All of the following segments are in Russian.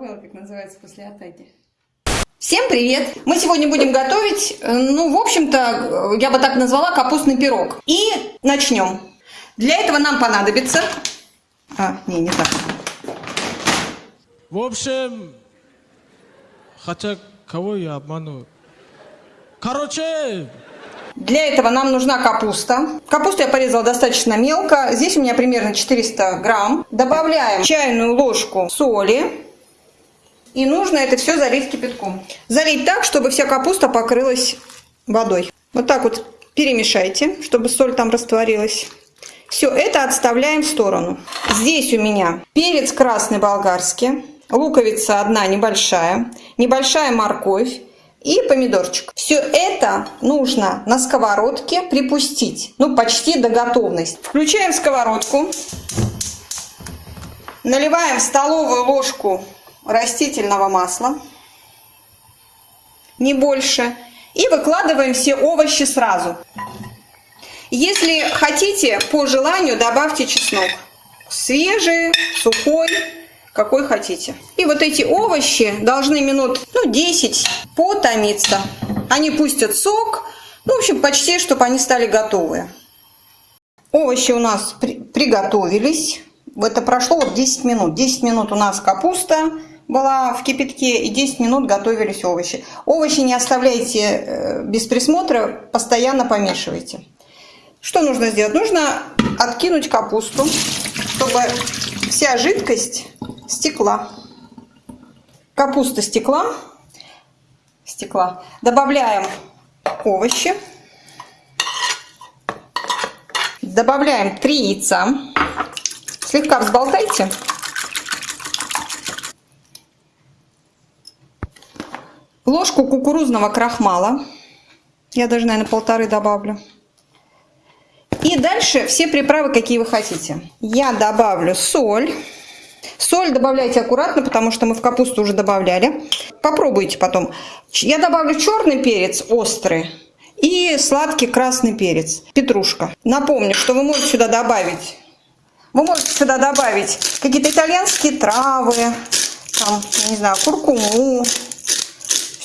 забыла, как называется после атаки. Всем привет! Мы сегодня будем готовить, э, ну, в общем-то, я бы так назвала капустный пирог. И начнем. Для этого нам понадобится... А, не, не так. В общем, хотя кого я обману? Короче, Для этого нам нужна капуста. Капусту я порезала достаточно мелко. Здесь у меня примерно 400 грамм. Добавляем чайную ложку соли. И нужно это все залить кипятком. Залить так, чтобы вся капуста покрылась водой. Вот так вот перемешайте, чтобы соль там растворилась. Все это отставляем в сторону. Здесь у меня перец красный болгарский, луковица одна небольшая, небольшая морковь, и помидорчик. Все это нужно на сковородке припустить, ну почти до готовности. Включаем сковородку, наливаем столовую ложку растительного масла, не больше, и выкладываем все овощи сразу. Если хотите, по желанию добавьте чеснок. Свежий, сухой, какой хотите. И вот эти овощи должны минут ну, 10 потомиться. Они пустят сок. Ну, в общем, почти, чтобы они стали готовые. Овощи у нас при приготовились. Это прошло вот 10 минут. 10 минут у нас капуста была в кипятке и 10 минут готовились овощи. Овощи не оставляйте э, без присмотра, постоянно помешивайте. Что нужно сделать? Нужно откинуть капусту, чтобы вся жидкость стекла. Капуста стекла. Стекла. Добавляем овощи. Добавляем 3 яйца. Слегка взболтайте. Ложку кукурузного крахмала. Я даже, наверное, полторы добавлю. И дальше все приправы, какие вы хотите. Я добавлю соль. Соль добавляйте аккуратно, потому что мы в капусту уже добавляли. Попробуйте потом. Я добавлю черный перец острый и сладкий красный перец, петрушка. Напомню, что вы можете сюда добавить, вы можете сюда добавить какие-то итальянские травы, там, не знаю, куркуму,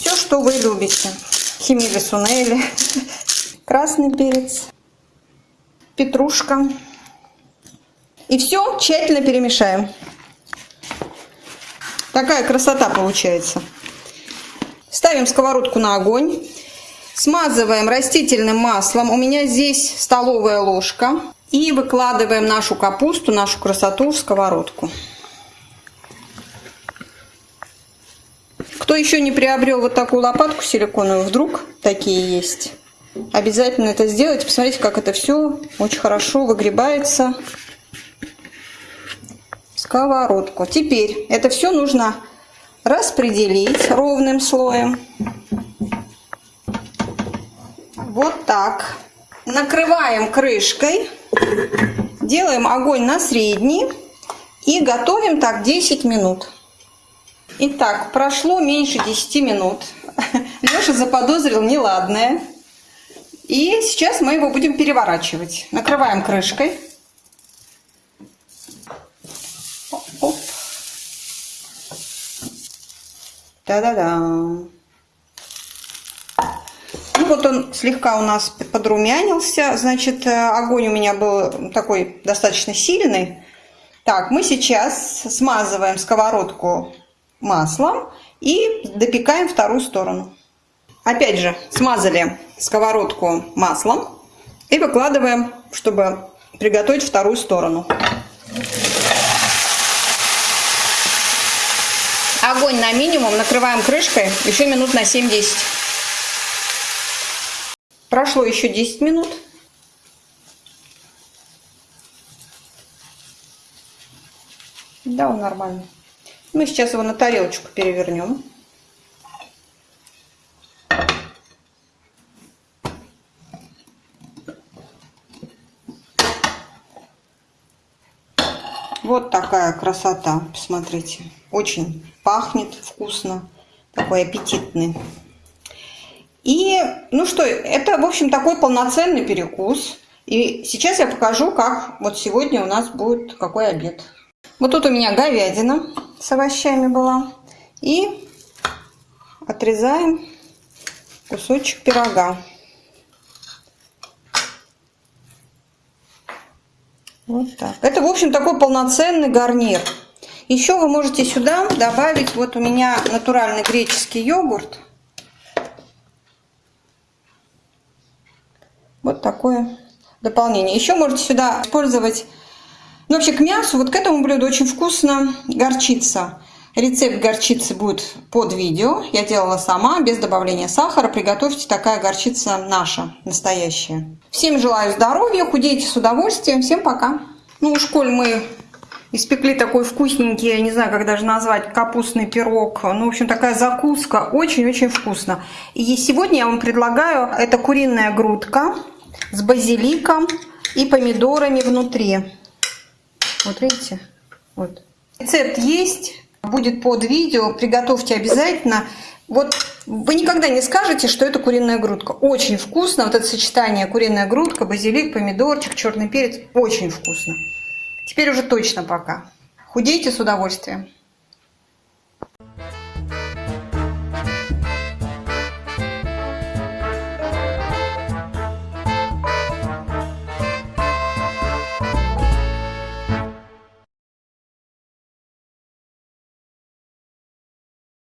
все, что вы любите. Химили сунели, красный перец петрушка. И все тщательно перемешаем. Такая красота получается. Ставим сковородку на огонь. Смазываем растительным маслом. У меня здесь столовая ложка. И выкладываем нашу капусту, нашу красоту в сковородку. Кто еще не приобрел вот такую лопатку силиконовую, вдруг такие есть, Обязательно это сделайте. Посмотрите, как это все очень хорошо выгребается сковородку. Теперь это все нужно распределить ровным слоем. Вот так. Накрываем крышкой. Делаем огонь на средний. И готовим так 10 минут. Итак, прошло меньше 10 минут. Леша заподозрил неладное. И сейчас мы его будем переворачивать. Накрываем крышкой. Оп. Да-да-да. Ну вот он слегка у нас подрумянился. Значит, э, огонь у меня был такой достаточно сильный. Так, мы сейчас смазываем сковородку маслом и допекаем вторую сторону. Опять же, смазали сковородку маслом и выкладываем, чтобы приготовить вторую сторону. Огонь на минимум, накрываем крышкой еще минут на 7-10. Прошло еще 10 минут. Да, он нормальный. Мы сейчас его на тарелочку перевернем. Вот такая красота, посмотрите. Очень пахнет вкусно, такой аппетитный. И, ну что, это, в общем, такой полноценный перекус. И сейчас я покажу, как вот сегодня у нас будет какой обед. Вот тут у меня говядина с овощами была. И отрезаем кусочек пирога. Вот так. Это, в общем, такой полноценный гарнир. Еще вы можете сюда добавить, вот у меня натуральный греческий йогурт. Вот такое дополнение. Еще можете сюда использовать, ну вообще к мясу, вот к этому блюду очень вкусно горчица. Рецепт горчицы будет под видео. Я делала сама, без добавления сахара. Приготовьте, такая горчица наша, настоящая. Всем желаю здоровья, худейте с удовольствием. Всем пока. Ну уж коль мы испекли такой вкусненький, я не знаю, как даже назвать, капустный пирог. Ну, в общем, такая закуска. Очень-очень вкусно. И сегодня я вам предлагаю, это куриная грудка с базиликом и помидорами внутри. Вот видите? Вот. Рецепт есть будет под видео, приготовьте обязательно. Вот вы никогда не скажете, что это куриная грудка. Очень вкусно. Вот это сочетание куриная грудка, базилик, помидорчик, черный перец. Очень вкусно. Теперь уже точно пока. Худейте с удовольствием.